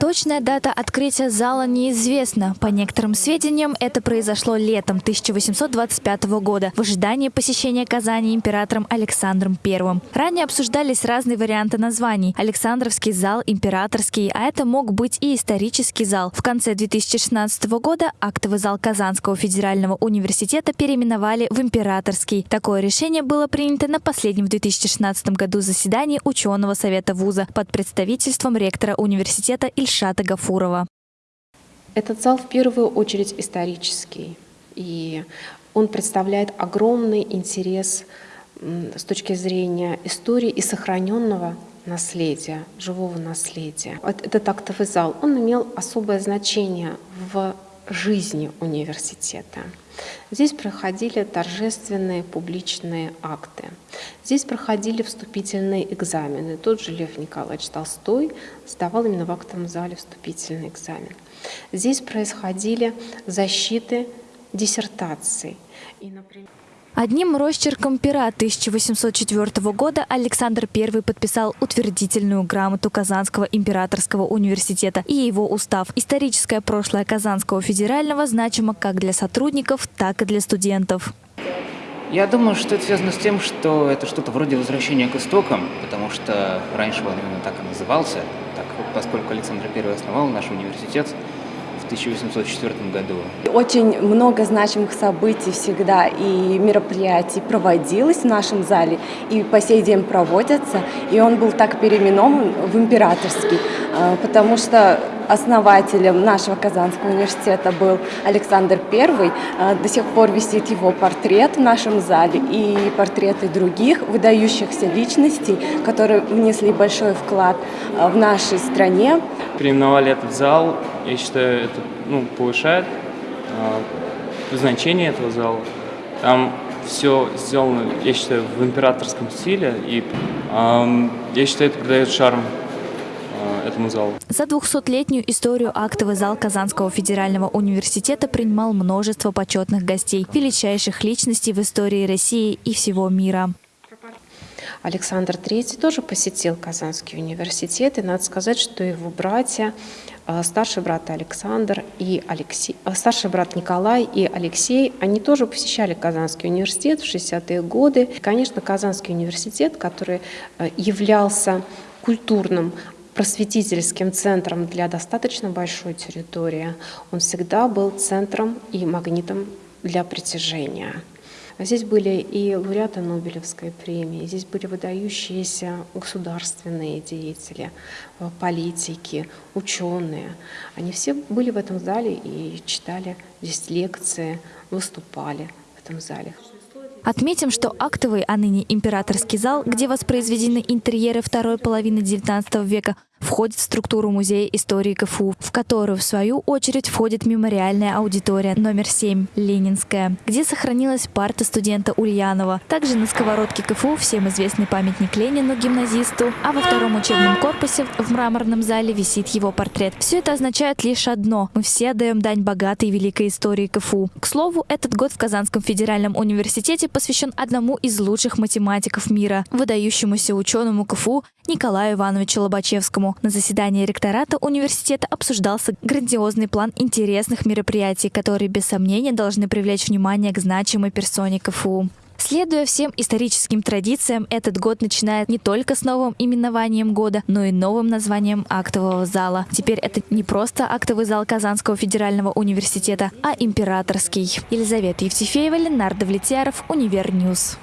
Точная дата открытия зала неизвестна. По некоторым сведениям, это произошло летом 1825 года в ожидании посещения Казани императором Александром I. Ранее обсуждались разные варианты названий. Александровский зал, императорский, а это мог быть и исторический зал. В конце 2016 года актовый зал Казанского федерального университета переименовали в императорский. Такое решение было принято на последнем в 2016 году заседании ученого совета вуза под представительством ректора университета Ильшата Гафурова. Этот зал в первую очередь исторический, и он представляет огромный интерес с точки зрения истории и сохраненного наследия, живого наследия. Этот актовый зал, он имел особое значение в жизни университета. Здесь проходили торжественные публичные акты. Здесь проходили вступительные экзамены. Тот же Лев Николаевич Толстой сдавал именно в актовом зале вступительный экзамен. Здесь происходили защиты диссертаций. И, например, Одним росчерком пера 1804 года Александр I подписал утвердительную грамоту Казанского императорского университета и его устав. Историческое прошлое Казанского федерального значимо как для сотрудников, так и для студентов. Я думаю, что это связано с тем, что это что-то вроде возвращения к истокам, потому что раньше он именно так и назывался, так, поскольку Александр I основал наш университет, 1804 году. Очень много значимых событий всегда и мероприятий проводилось в нашем зале, и по сей день проводятся, и он был так переименован в императорский, а, потому что основателем нашего Казанского университета был Александр I. А, до сих пор висит его портрет в нашем зале и портреты других выдающихся личностей, которые внесли большой вклад а, в нашей стране. Переименовали этот зал, я считаю, это ну, повышает э, значение этого зала. Там все сделано, я считаю, в императорском стиле, и э, я считаю, это придает шарм этому залу. За 200-летнюю историю актовый зал Казанского федерального университета принимал множество почетных гостей, величайших личностей в истории России и всего мира. Александр III тоже посетил Казанский университет, и надо сказать, что его братья, э, старший брат Александр и Алексей, э, старший брат Николай и Алексей, они тоже посещали Казанский университет в 60-е годы. Конечно, Казанский университет, который э, являлся культурным просветительским центром для достаточно большой территории, он всегда был центром и магнитом для притяжения. Здесь были и лауреаты Нобелевской премии, здесь были выдающиеся государственные деятели, политики, ученые. Они все были в этом зале и читали здесь лекции, выступали в этом зале. Отметим, что актовый, а ныне императорский зал, где воспроизведены интерьеры второй половины XIX века, входит в структуру Музея истории КФУ, в которую, в свою очередь, входит мемориальная аудитория номер 7 «Ленинская», где сохранилась парта студента Ульянова. Также на сковородке КФУ всем известный памятник Ленину, гимназисту, а во втором учебном корпусе в мраморном зале висит его портрет. Все это означает лишь одно – мы все отдаем дань богатой и великой истории КФУ. К слову, этот год в Казанском федеральном университете посвящен одному из лучших математиков мира – выдающемуся ученому КФУ Николаю Ивановичу Лобачевскому. На заседании ректората университета обсуждался грандиозный план интересных мероприятий, которые без сомнения должны привлечь внимание к значимой персоне КФУ. Следуя всем историческим традициям, этот год начинает не только с новым именованием года, но и новым названием актового зала. Теперь это не просто актовый зал Казанского федерального университета, а императорский. Елизавета Евтефеева, Ленардо Влетьяров, Univer News.